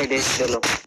साइड है चलो।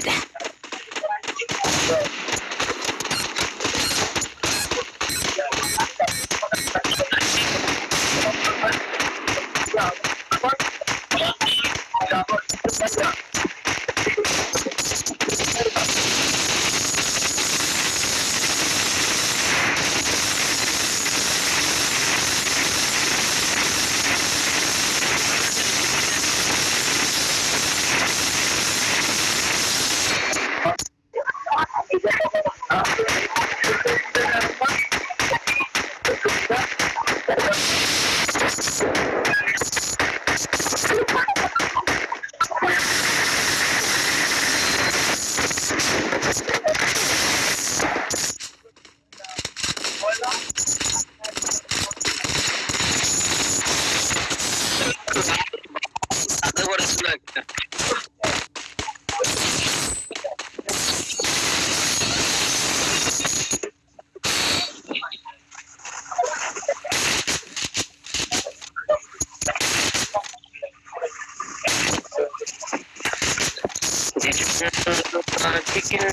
Blood. അത് chicken